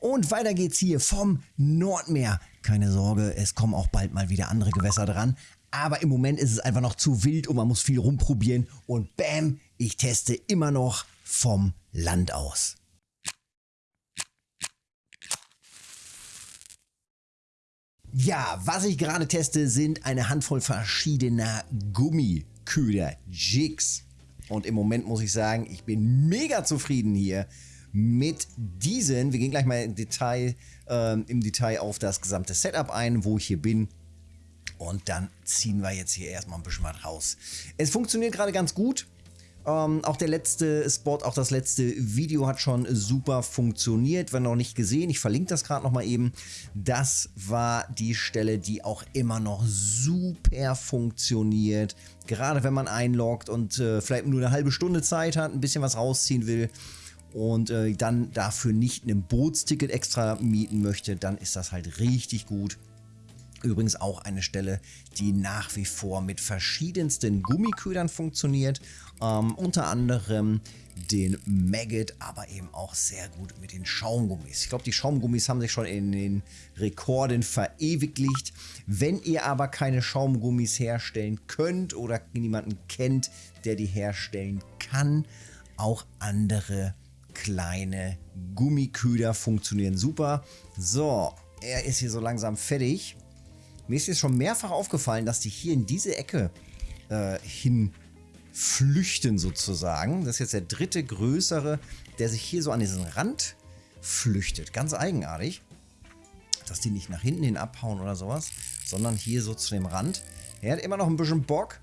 Und weiter geht's hier vom Nordmeer. Keine Sorge, es kommen auch bald mal wieder andere Gewässer dran. Aber im Moment ist es einfach noch zu wild und man muss viel rumprobieren. Und bam, ich teste immer noch vom Land aus. Ja, was ich gerade teste, sind eine Handvoll verschiedener Gummiköder, Jigs. Und im Moment muss ich sagen, ich bin mega zufrieden hier mit diesen. Wir gehen gleich mal im Detail, ähm, im Detail auf das gesamte Setup ein, wo ich hier bin. Und dann ziehen wir jetzt hier erstmal ein bisschen was raus. Es funktioniert gerade ganz gut. Ähm, auch der letzte Spot, auch das letzte Video hat schon super funktioniert. Wenn noch nicht gesehen, ich verlinke das gerade nochmal eben. Das war die Stelle, die auch immer noch super funktioniert. Gerade wenn man einloggt und äh, vielleicht nur eine halbe Stunde Zeit hat, ein bisschen was rausziehen will und äh, dann dafür nicht ein Bootsticket extra mieten möchte, dann ist das halt richtig gut. Übrigens auch eine Stelle, die nach wie vor mit verschiedensten Gummiködern funktioniert. Ähm, unter anderem den Maggot, aber eben auch sehr gut mit den Schaumgummis. Ich glaube, die Schaumgummis haben sich schon in den Rekorden verewigt. Wenn ihr aber keine Schaumgummis herstellen könnt oder niemanden kennt, der die herstellen kann, auch andere kleine Gummiköder funktionieren super. So, er ist hier so langsam fertig. Mir ist jetzt schon mehrfach aufgefallen, dass die hier in diese Ecke äh, hin flüchten sozusagen. Das ist jetzt der dritte größere, der sich hier so an diesen Rand flüchtet. Ganz eigenartig. Dass die nicht nach hinten hin abhauen oder sowas, sondern hier so zu dem Rand. Er hat immer noch ein bisschen Bock.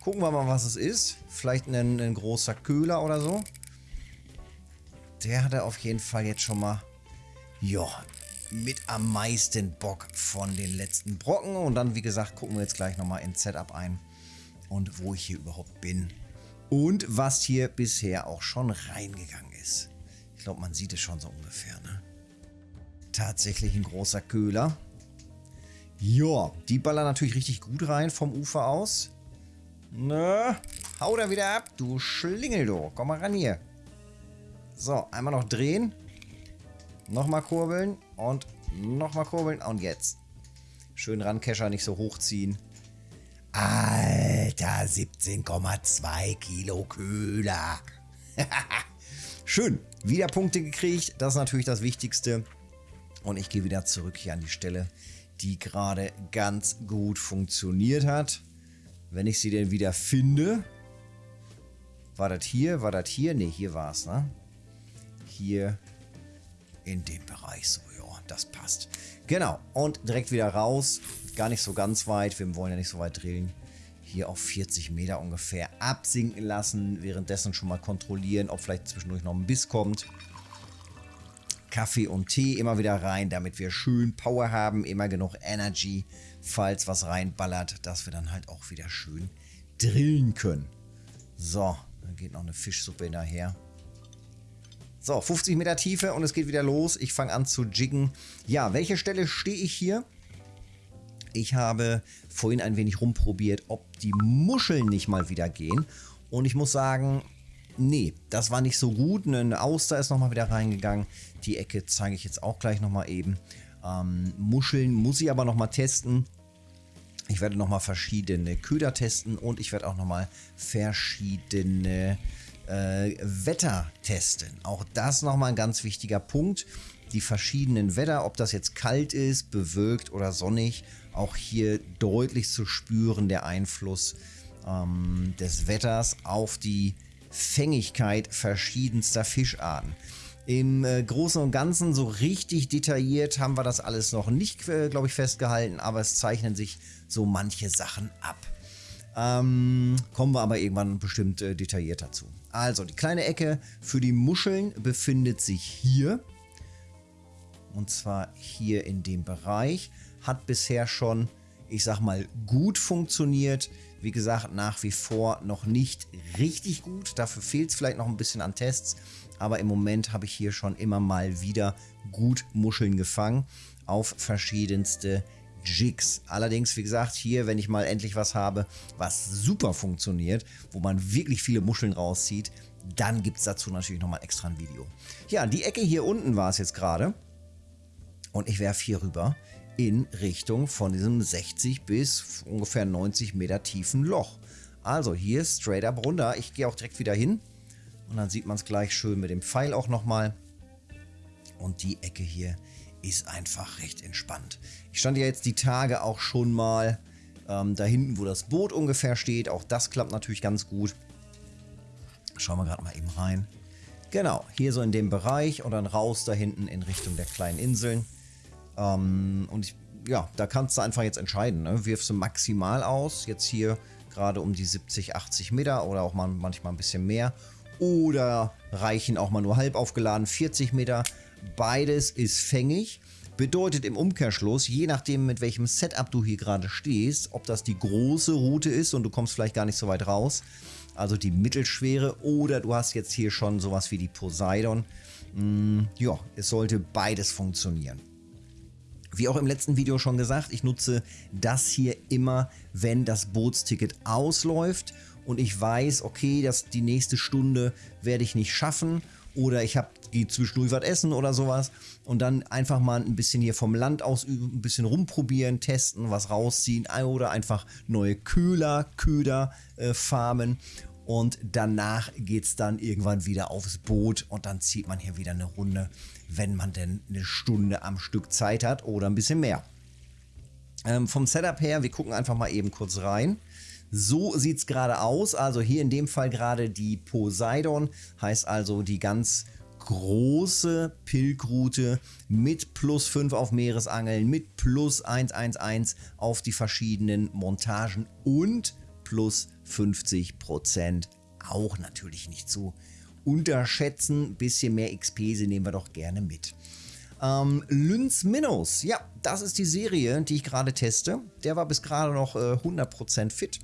Gucken wir mal, was es ist. Vielleicht ein, ein großer Köhler oder so. Der hatte auf jeden Fall jetzt schon mal... Ja, mit am meisten Bock von den letzten Brocken. Und dann, wie gesagt, gucken wir jetzt gleich nochmal ins Setup ein und wo ich hier überhaupt bin. Und was hier bisher auch schon reingegangen ist. Ich glaube, man sieht es schon so ungefähr, ne? Tatsächlich ein großer Köhler. Ja, die ballern natürlich richtig gut rein vom Ufer aus. Ne? Hau da wieder ab, du Schlingel, du. Komm mal ran hier. So, einmal noch drehen. Nochmal kurbeln und nochmal kurbeln und jetzt. Schön ran, Kescher, nicht so hochziehen. Alter, 17,2 Kilo Köhler. Schön, wieder Punkte gekriegt. Das ist natürlich das Wichtigste. Und ich gehe wieder zurück hier an die Stelle, die gerade ganz gut funktioniert hat. Wenn ich sie denn wieder finde. War das hier? War das hier? Ne, hier war es, ne? Hier in dem Bereich. So, ja, das passt. Genau, und direkt wieder raus. Gar nicht so ganz weit. Wir wollen ja nicht so weit drillen. Hier auf 40 Meter ungefähr absinken lassen. Währenddessen schon mal kontrollieren, ob vielleicht zwischendurch noch ein Biss kommt. Kaffee und Tee immer wieder rein, damit wir schön Power haben. Immer genug Energy, falls was reinballert, dass wir dann halt auch wieder schön drillen können. So, dann geht noch eine Fischsuppe hinterher. So, 50 Meter Tiefe und es geht wieder los. Ich fange an zu jiggen. Ja, welche Stelle stehe ich hier? Ich habe vorhin ein wenig rumprobiert, ob die Muscheln nicht mal wieder gehen. Und ich muss sagen, nee, das war nicht so gut. Eine Auster ist nochmal wieder reingegangen. Die Ecke zeige ich jetzt auch gleich nochmal eben. Ähm, Muscheln muss ich aber nochmal testen. Ich werde nochmal verschiedene Köder testen und ich werde auch nochmal verschiedene äh, Wetter testen. Auch das nochmal ein ganz wichtiger Punkt. Die verschiedenen Wetter, ob das jetzt kalt ist, bewölkt oder sonnig, auch hier deutlich zu spüren der Einfluss ähm, des Wetters auf die Fängigkeit verschiedenster Fischarten. Im äh, Großen und Ganzen so richtig detailliert haben wir das alles noch nicht, äh, glaube ich, festgehalten, aber es zeichnen sich so manche Sachen ab. Ähm, kommen wir aber irgendwann bestimmt äh, detailliert dazu. Also, die kleine Ecke für die Muscheln befindet sich hier. Und zwar hier in dem Bereich. Hat bisher schon, ich sag mal, gut funktioniert. Wie gesagt, nach wie vor noch nicht richtig gut. Dafür fehlt es vielleicht noch ein bisschen an Tests. Aber im Moment habe ich hier schon immer mal wieder gut Muscheln gefangen auf verschiedenste Jigs. Allerdings, wie gesagt, hier, wenn ich mal endlich was habe, was super funktioniert, wo man wirklich viele Muscheln rauszieht, dann gibt es dazu natürlich nochmal extra ein Video. Ja, die Ecke hier unten war es jetzt gerade. und ich werfe hier rüber in Richtung von diesem 60 bis ungefähr 90 Meter tiefen Loch. Also hier straight up runter. Ich gehe auch direkt wieder hin und dann sieht man es gleich schön mit dem Pfeil auch nochmal. Und die Ecke hier ist einfach recht entspannt. Ich stand ja jetzt die Tage auch schon mal ähm, da hinten, wo das Boot ungefähr steht. Auch das klappt natürlich ganz gut. Schauen wir gerade mal eben rein. Genau, hier so in dem Bereich und dann raus da hinten in Richtung der kleinen Inseln. Ähm, und ich, ja, da kannst du einfach jetzt entscheiden. Ne? Wirfst du maximal aus, jetzt hier gerade um die 70, 80 Meter oder auch mal, manchmal ein bisschen mehr. Oder reichen auch mal nur halb aufgeladen 40 Meter. Beides ist fängig. Bedeutet im Umkehrschluss, je nachdem mit welchem Setup du hier gerade stehst, ob das die große Route ist und du kommst vielleicht gar nicht so weit raus, also die mittelschwere, oder du hast jetzt hier schon sowas wie die Poseidon. Mm, ja, es sollte beides funktionieren. Wie auch im letzten Video schon gesagt, ich nutze das hier immer, wenn das Bootsticket ausläuft und ich weiß, okay, dass die nächste Stunde werde ich nicht schaffen oder ich habe die zwischendurch was essen oder sowas und dann einfach mal ein bisschen hier vom Land aus ein bisschen rumprobieren, testen, was rausziehen oder einfach neue Köhler, Köder äh, farmen und danach geht es dann irgendwann wieder aufs Boot und dann zieht man hier wieder eine Runde, wenn man denn eine Stunde am Stück Zeit hat oder ein bisschen mehr. Ähm, vom Setup her, wir gucken einfach mal eben kurz rein. So sieht es gerade aus. Also hier in dem Fall gerade die Poseidon, heißt also die ganz große Pilgroute mit plus 5 auf Meeresangeln, mit plus 111 auf die verschiedenen Montagen und plus 50 Prozent auch natürlich nicht zu unterschätzen. Bisschen mehr XP, sie nehmen wir doch gerne mit. Ähm, Lynx Minnows, ja, das ist die Serie, die ich gerade teste. Der war bis gerade noch äh, 100% fit.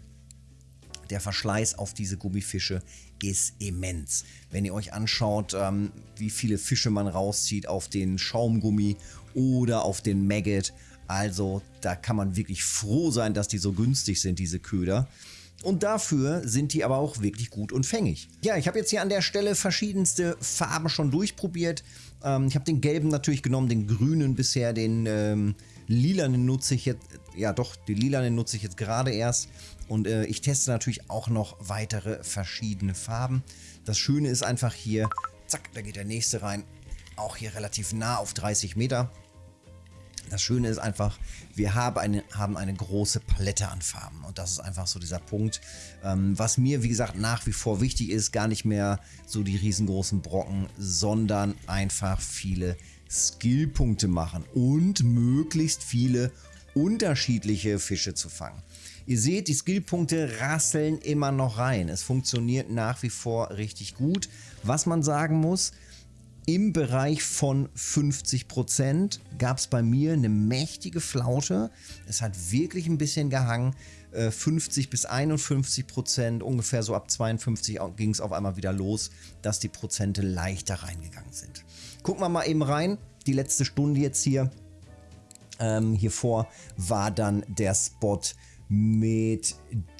Der Verschleiß auf diese Gummifische ist immens. Wenn ihr euch anschaut, ähm, wie viele Fische man rauszieht auf den Schaumgummi oder auf den Maggot, also da kann man wirklich froh sein, dass die so günstig sind, diese Köder. Und dafür sind die aber auch wirklich gut und fängig. Ja, ich habe jetzt hier an der Stelle verschiedenste Farben schon durchprobiert. Ähm, ich habe den gelben natürlich genommen, den grünen bisher, den ähm, lilanen nutze ich jetzt, ja doch, den lilanen nutze ich jetzt gerade erst. Und äh, ich teste natürlich auch noch weitere verschiedene Farben. Das Schöne ist einfach hier, zack, da geht der nächste rein. Auch hier relativ nah auf 30 Meter. Das Schöne ist einfach, wir haben eine, haben eine große Palette an Farben und das ist einfach so dieser Punkt, ähm, was mir wie gesagt nach wie vor wichtig ist, gar nicht mehr so die riesengroßen Brocken, sondern einfach viele Skillpunkte machen und möglichst viele unterschiedliche Fische zu fangen. Ihr seht, die Skillpunkte rasseln immer noch rein. Es funktioniert nach wie vor richtig gut. Was man sagen muss, im Bereich von 50% gab es bei mir eine mächtige Flaute. Es hat wirklich ein bisschen gehangen. 50 äh, bis 51% ungefähr so ab 52 ging es auf einmal wieder los, dass die Prozente leichter reingegangen sind. Gucken wir mal eben rein. Die letzte Stunde jetzt hier. Ähm, hier vor war dann der Spot mit,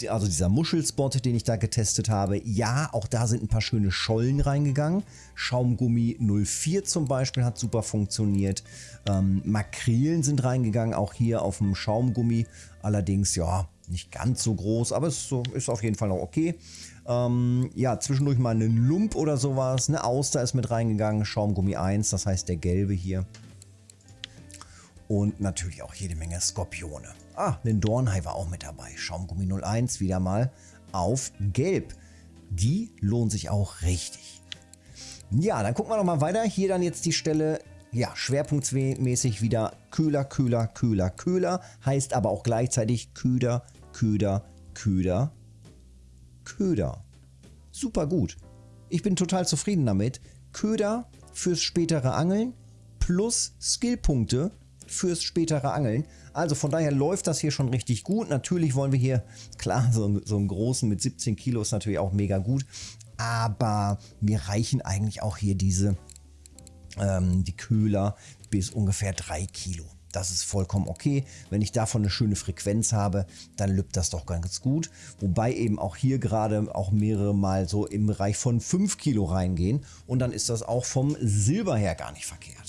also dieser Muschelspot, den ich da getestet habe. Ja, auch da sind ein paar schöne Schollen reingegangen. Schaumgummi 04 zum Beispiel hat super funktioniert. Ähm, Makrelen sind reingegangen, auch hier auf dem Schaumgummi. Allerdings, ja, nicht ganz so groß, aber es ist, so, ist auf jeden Fall noch okay. Ähm, ja, zwischendurch mal einen Lump oder sowas. Eine Auster ist mit reingegangen, Schaumgummi 1, das heißt der gelbe hier. Und natürlich auch jede Menge Skorpione. Ah, ein Dornhai war auch mit dabei. Schaumgummi 01 wieder mal auf Gelb. Die lohnt sich auch richtig. Ja, dann gucken wir noch mal weiter. Hier dann jetzt die Stelle, ja, schwerpunktmäßig wieder Köhler, Köhler, Köhler, Köhler. Heißt aber auch gleichzeitig Köder, Köder, Köder, Köder. Super gut. Ich bin total zufrieden damit. Köder fürs spätere Angeln plus Skillpunkte fürs spätere Angeln. Also von daher läuft das hier schon richtig gut. Natürlich wollen wir hier, klar, so, so einen großen mit 17 Kilo ist natürlich auch mega gut. Aber mir reichen eigentlich auch hier diese, ähm, die Köhler bis ungefähr 3 Kilo. Das ist vollkommen okay. Wenn ich davon eine schöne Frequenz habe, dann lübt das doch ganz gut. Wobei eben auch hier gerade auch mehrere Mal so im Bereich von 5 Kilo reingehen. Und dann ist das auch vom Silber her gar nicht verkehrt.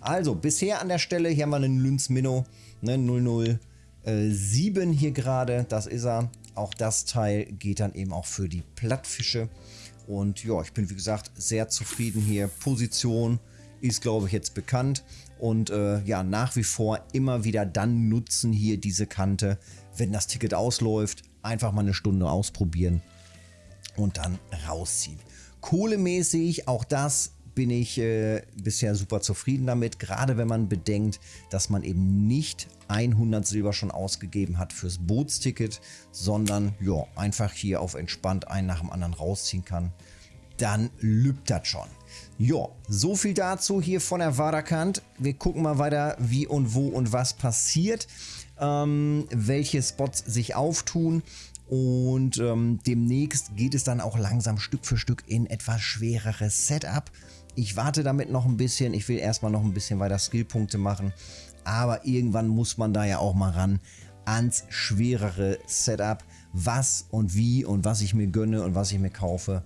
Also, bisher an der Stelle, hier haben wir einen Lynx Minnow, ne, 007 hier gerade, das ist er. Auch das Teil geht dann eben auch für die Plattfische. Und ja, ich bin wie gesagt sehr zufrieden hier. Position ist glaube ich jetzt bekannt. Und äh, ja, nach wie vor immer wieder dann nutzen hier diese Kante, wenn das Ticket ausläuft. Einfach mal eine Stunde ausprobieren und dann rausziehen. Kohlemäßig, auch das bin ich äh, bisher super zufrieden damit, gerade wenn man bedenkt, dass man eben nicht 100 Silber schon ausgegeben hat fürs Bootsticket, sondern ja, einfach hier auf entspannt einen nach dem anderen rausziehen kann. Dann lübt das schon. Ja, so viel dazu hier von der Waderkant. Wir gucken mal weiter, wie und wo und was passiert, ähm, welche Spots sich auftun. Und ähm, demnächst geht es dann auch langsam Stück für Stück in etwas schwereres Setup. Ich warte damit noch ein bisschen. Ich will erstmal noch ein bisschen weiter Skillpunkte machen. Aber irgendwann muss man da ja auch mal ran ans schwerere Setup. Was und wie und was ich mir gönne und was ich mir kaufe.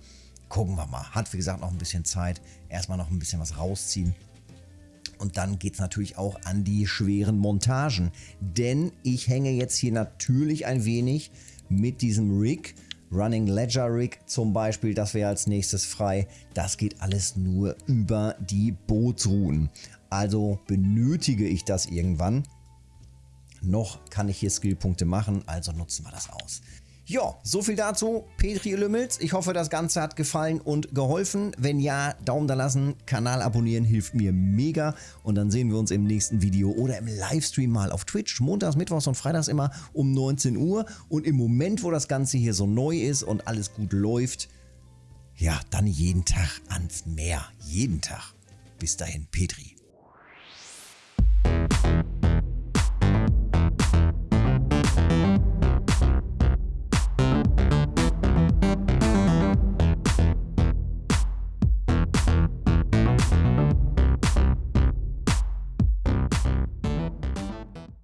Gucken wir mal. Hat wie gesagt noch ein bisschen Zeit. Erstmal noch ein bisschen was rausziehen. Und dann geht es natürlich auch an die schweren Montagen. Denn ich hänge jetzt hier natürlich ein wenig mit diesem Rig Running Ledger Rig zum Beispiel, das wäre als nächstes frei. Das geht alles nur über die Bootsrouten. Also benötige ich das irgendwann. Noch kann ich hier Skillpunkte machen, also nutzen wir das aus. Ja, so viel dazu. Petri Lümmels. Ich hoffe, das Ganze hat gefallen und geholfen. Wenn ja, Daumen da lassen, Kanal abonnieren hilft mir mega. Und dann sehen wir uns im nächsten Video oder im Livestream mal auf Twitch. Montags, Mittwochs und Freitags immer um 19 Uhr. Und im Moment, wo das Ganze hier so neu ist und alles gut läuft, ja, dann jeden Tag ans Meer. Jeden Tag. Bis dahin, Petri.